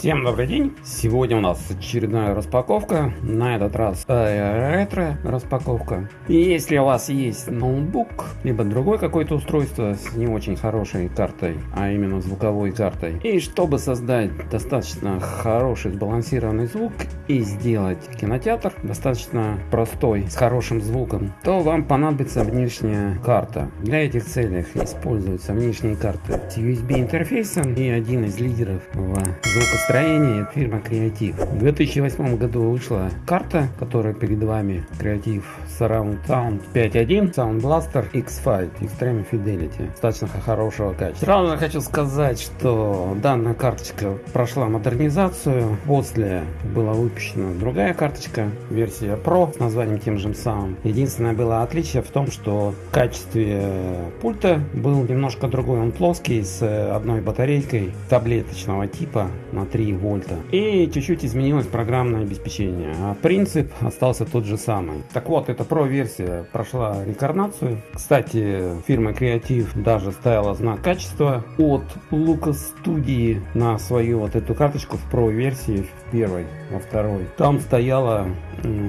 Всем добрый день! Сегодня у нас очередная распаковка, на этот раз э, ретро распаковка. И если у вас есть ноутбук, либо другое какое-то устройство с не очень хорошей картой, а именно звуковой картой, и чтобы создать достаточно хороший сбалансированный звук и сделать кинотеатр достаточно простой, с хорошим звуком, то вам понадобится внешняя карта. Для этих целей используются внешние карты с USB интерфейсом и один из лидеров в звукостроении Строение фирма Креатив. В 2008 году вышла карта, которая перед вами Креатив Surround Sound 5.1 Sound Blaster X5 Extreme Fidelity. Достаточно хорошего качества. Сразу же хочу сказать, что данная карточка прошла модернизацию. После была выпущена другая карточка, версия Pro с названием тем же самым. Единственное было отличие в том, что в качестве пульта был немножко другой. Он плоский с одной батарейкой таблеточного типа на 3 3 вольта. И чуть-чуть изменилось программное обеспечение, а принцип остался тот же самый. Так вот, эта Pro версия прошла рекарнацию. Кстати, фирма Creative даже ставила знак качества от Lucas Studio на свою вот эту карточку в Pro версии, в первой, во второй. Там стояла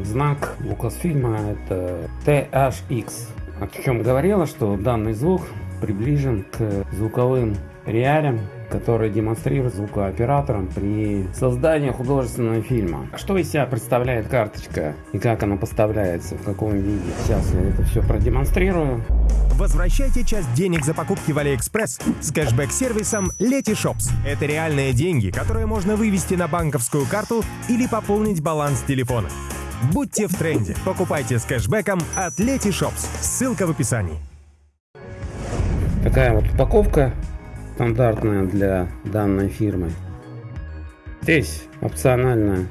знак Lucasfilm, это THX. О чем говорила, что данный звук приближен к звуковым реалиям который демонстрирует звукооператорам при создании художественного фильма. Что из себя представляет карточка и как она поставляется, в каком виде. Сейчас я это все продемонстрирую. Возвращайте часть денег за покупки в Алиэкспресс с кэшбэк-сервисом Letyshops. Это реальные деньги, которые можно вывести на банковскую карту или пополнить баланс телефона. Будьте в тренде. Покупайте с кэшбэком от Letyshops. Ссылка в описании. Такая вот упаковка стандартная для данной фирмы. Здесь опционально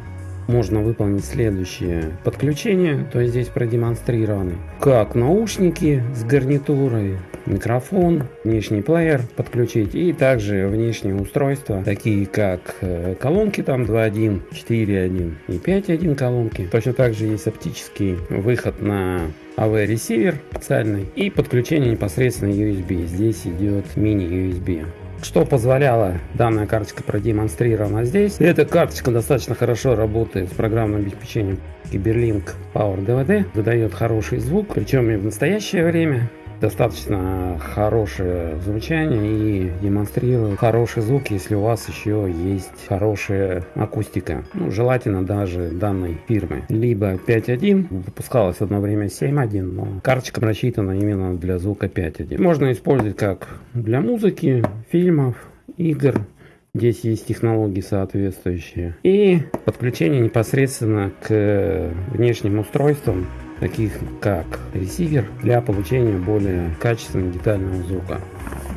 можно выполнить следующее подключение, то есть здесь продемонстрированы как наушники с гарнитурой, микрофон, внешний плеер подключить и также внешние устройства, такие как э, колонки там 2.1, 4.1 и 5.1 колонки. Точно так же есть оптический выход на AV ресивер специальный и подключение непосредственно USB. Здесь идет мини USB. Что позволяла данная карточка продемонстрирована здесь. Эта карточка достаточно хорошо работает с программным обеспечением Cyberlink Power DVD. Выдает хороший звук, причем и в настоящее время достаточно хорошее звучание и демонстрирует хороший звук, если у вас еще есть хорошая акустика. Ну, желательно даже данной фирмы. Либо 5.1, выпускалась одно время 7.1, но карточка рассчитана именно для звука 5.1. Можно использовать как для музыки, фильмов, игр. Здесь есть технологии соответствующие. И подключение непосредственно к внешним устройствам таких как ресивер для получения более качественного детального звука.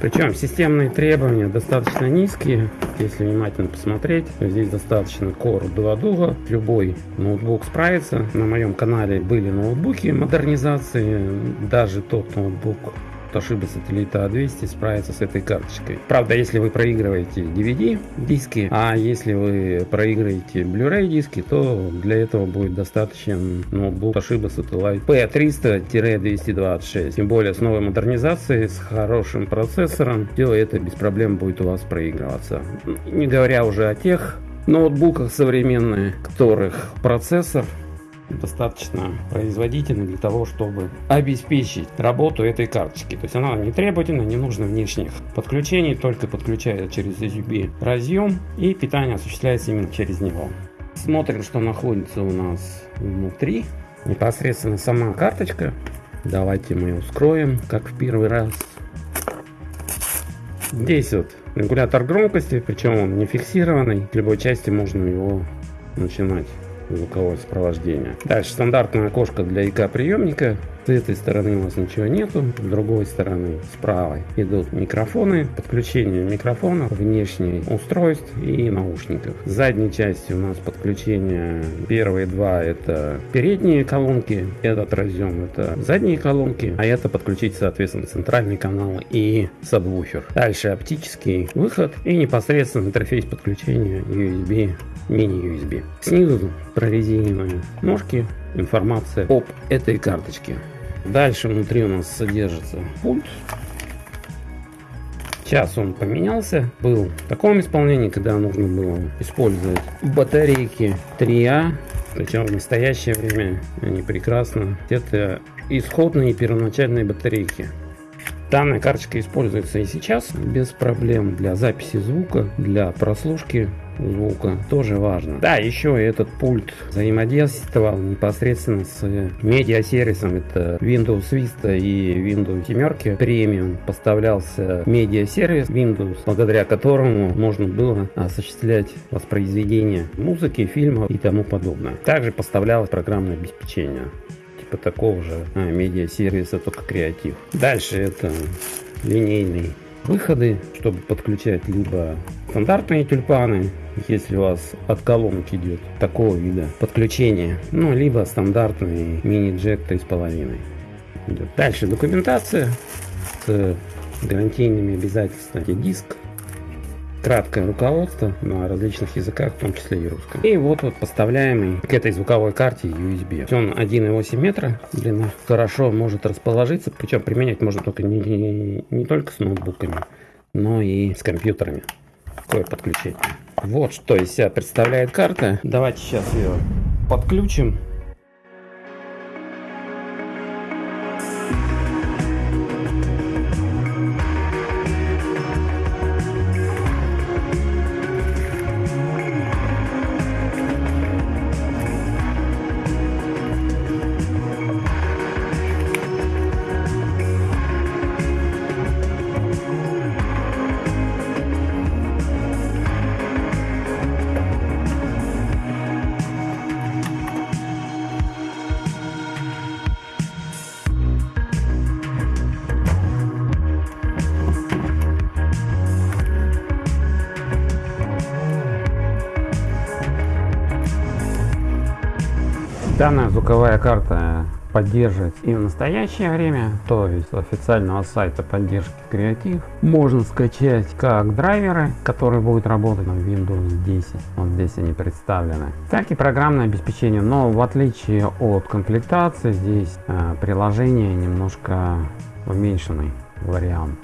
Причем системные требования достаточно низкие, если внимательно посмотреть. Здесь достаточно Core 2 Duo, любой ноутбук справится. На моем канале были ноутбуки модернизации, даже тот ноутбук Toshiba сателлита A200 справится с этой карточкой. Правда, если вы проигрываете DVD диски, а если вы проигрываете Blu-ray диски, то для этого будет достаточен ноутбук Toshiba Satellite P300-226. Тем более с новой модернизацией, с хорошим процессором, все это без проблем будет у вас проигрываться. Не говоря уже о тех ноутбуках современных, которых процессор достаточно производительный для того, чтобы обеспечить работу этой карточки. То есть она не требовательна, не нужно внешних подключений, только подключается через USB разъем и питание осуществляется именно через него. Смотрим, что находится у нас внутри. Непосредственно сама карточка. Давайте мы ее вскроем, как в первый раз. Здесь вот регулятор громкости, причем он не фиксированный. В любой части можно его начинать звуковое сопровождение. Дальше стандартное окошко для ИК приемника. С этой стороны у нас ничего нету, с другой стороны, с правой идут микрофоны, подключение микрофонов, внешних устройств и наушников. С задней части у нас подключение, первые два это передние колонки, этот разъем это задние колонки, а это подключить соответственно центральный канал и сабвуфер. Дальше оптический выход и непосредственно интерфейс подключения USB мини-USB. Снизу прорезиненные ножки, информация об этой карточке. Дальше внутри у нас содержится пульт. Сейчас он поменялся. Был в таком исполнении, когда нужно было использовать батарейки 3А. Причем в настоящее время они прекрасно. Это исходные первоначальные батарейки. Данная карточка используется и сейчас без проблем для записи звука, для прослушки звука тоже важно. Да, еще этот пульт взаимодействовал непосредственно с медиасервисом. Это Windows Vista и Windows 7 Premium. Поставлялся медиасервис Windows, благодаря которому можно было осуществлять воспроизведение музыки, фильмов и тому подобное. Также поставлялось программное обеспечение типа такого же а, медиа-сервиса, только креатив. Дальше это линейный выходы, чтобы подключать либо стандартные тюльпаны, если у вас от колонок идет такого вида подключения, ну, либо стандартный мини-джек 3,5. Дальше документация с гарантийными обязательствами. Диск краткое руководство на различных языках, в том числе и русском. И вот вот поставляемый к этой звуковой карте USB. Он 1,8 метра длина. Хорошо может расположиться, причем применять можно только не, не, не только с ноутбуками, но и с компьютерами. Такое подключение. Вот что из себя представляет карта. Давайте сейчас ее подключим. Данная звуковая карта поддерживать и в настоящее время, то есть с официального сайта поддержки креатив, можно скачать как драйверы, которые будут работать на Windows 10, вот здесь они представлены, так и программное обеспечение, но в отличие от комплектации, здесь э, приложение немножко уменьшенный вариант.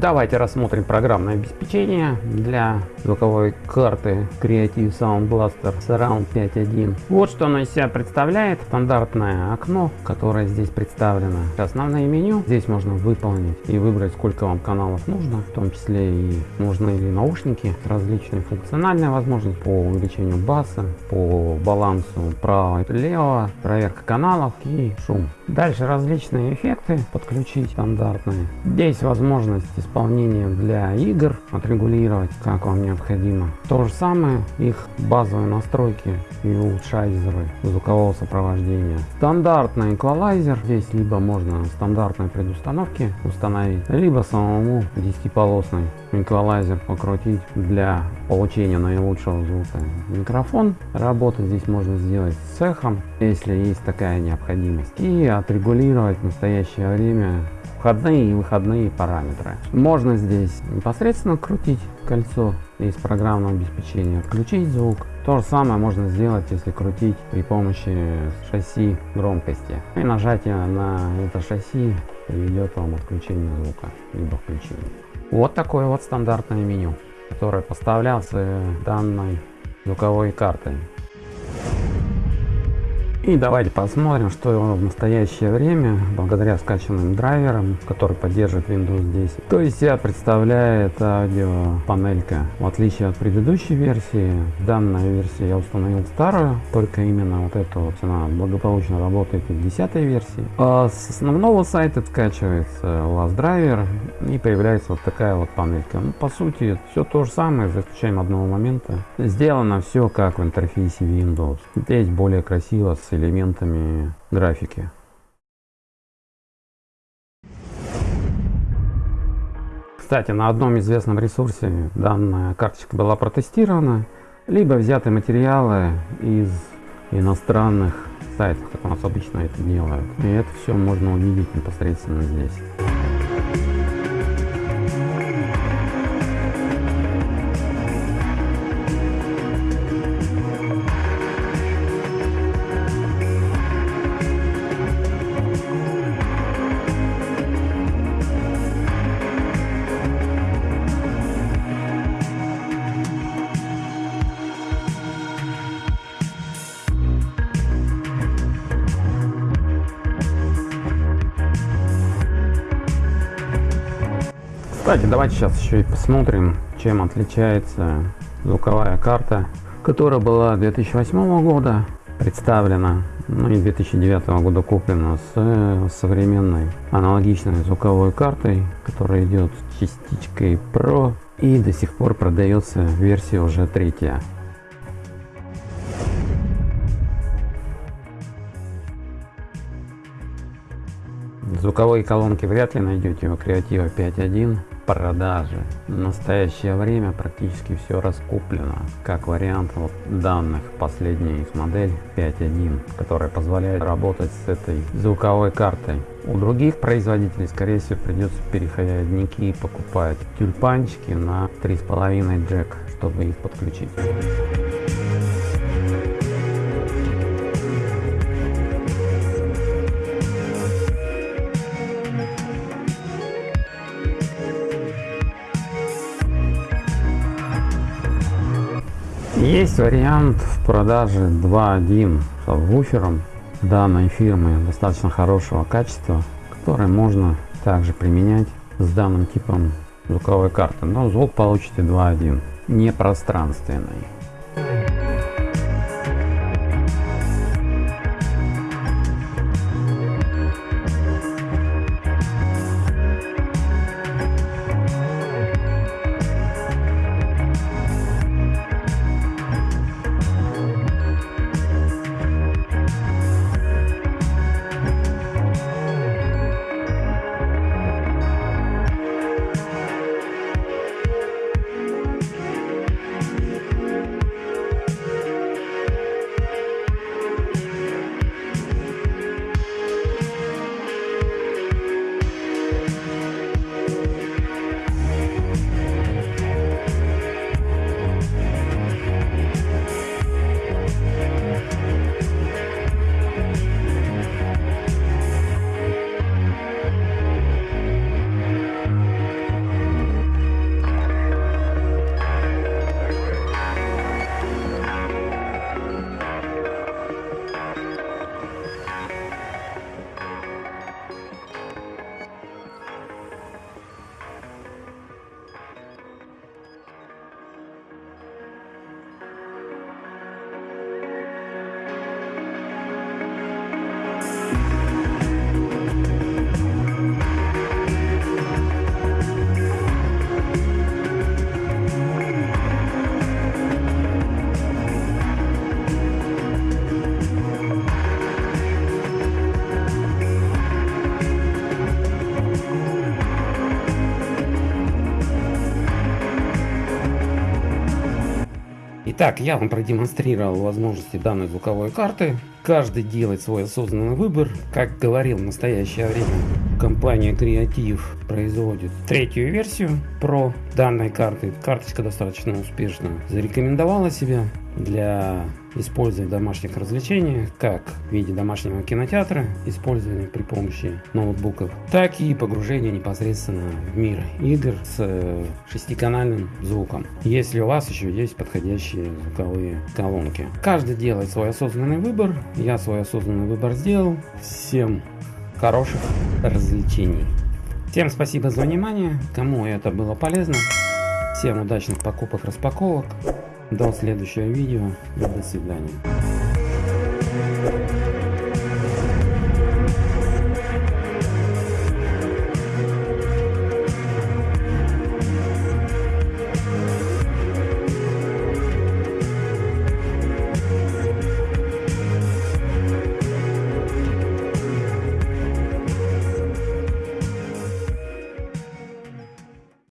Давайте рассмотрим программное обеспечение для звуковой карты Creative Sound Blaster Surround 5.1. Вот что оно из себя представляет. Стандартное окно, которое здесь представлено. Основное меню. Здесь можно выполнить и выбрать, сколько вам каналов нужно. В том числе и нужны ли наушники. Различные функциональные возможности по увеличению баса, по балансу право-лево, проверка каналов и шум. Дальше различные эффекты подключить стандартные. Здесь возможность исполнения для игр отрегулировать, как вам необходимо. То же самое их базовые настройки и улучшайзеры звукового сопровождения. Стандартный эквалайзер. Здесь либо можно стандартные предустановки установить, либо самому 10-полосный эквалайзер покрутить для получения наилучшего звука. Микрофон работать здесь можно сделать с эхом, если есть такая необходимость. И отрегулировать в настоящее время входные и выходные параметры. Можно здесь непосредственно крутить кольцо из программного обеспечения, отключить звук. То же самое можно сделать, если крутить при помощи шасси громкости. И нажатие на это шасси приведет вам отключение звука, либо включение. Вот такое вот стандартное меню, которое поставлялся данной звуковой картой. И давайте посмотрим, что в настоящее время, благодаря скачанным драйверам, который поддерживает Windows 10, то есть себя представляет аудио панелька. В отличие от предыдущей версии, данная версия я установил старую, только именно вот эта вот она благополучно работает в 10 версии. А с основного сайта скачивается у вас драйвер и появляется вот такая вот панелька. Ну, по сути, все то же самое, за исключением одного момента. Сделано все как в интерфейсе Windows. Здесь более красиво с элементами графики. Кстати, на одном известном ресурсе данная карточка была протестирована, либо взяты материалы из иностранных сайтов, как у нас обычно это делают. И это все можно увидеть непосредственно здесь. Кстати, давайте сейчас еще и посмотрим, чем отличается звуковая карта, которая была 2008 года представлена, ну и 2009 года куплена с э, современной аналогичной звуковой картой, которая идет частичкой Pro и до сих пор продается версия уже третья. Звуковые колонки вряд ли найдете у Creativa 5.1 продаже. В настоящее время практически все раскуплено. Как вариант вот данных последняя их модель 5.1, которая позволяет работать с этой звуковой картой. У других производителей, скорее всего, придется переходники покупать тюльпанчики на 3,5 джек, чтобы их подключить. Есть вариант в продаже 2.1 с вуфером данной фирмы достаточно хорошего качества, который можно также применять с данным типом звуковой карты, но звук получите 2.1, не пространственный. Итак, я вам продемонстрировал возможности данной звуковой карты. Каждый делает свой осознанный выбор. Как говорил в настоящее время, компания Creative производит третью версию про данной карты. Карточка достаточно успешно зарекомендовала себя для использования в домашних развлечениях, как в виде домашнего кинотеатра, использования при помощи ноутбуков, так и погружение непосредственно в мир игр с э, шестиканальным звуком, если у вас еще есть подходящие звуковые колонки. Каждый делает свой осознанный выбор, я свой осознанный выбор сделал. Всем хороших развлечений. Всем спасибо за внимание, кому это было полезно. Всем удачных покупок, распаковок. До следующего видео до свидания.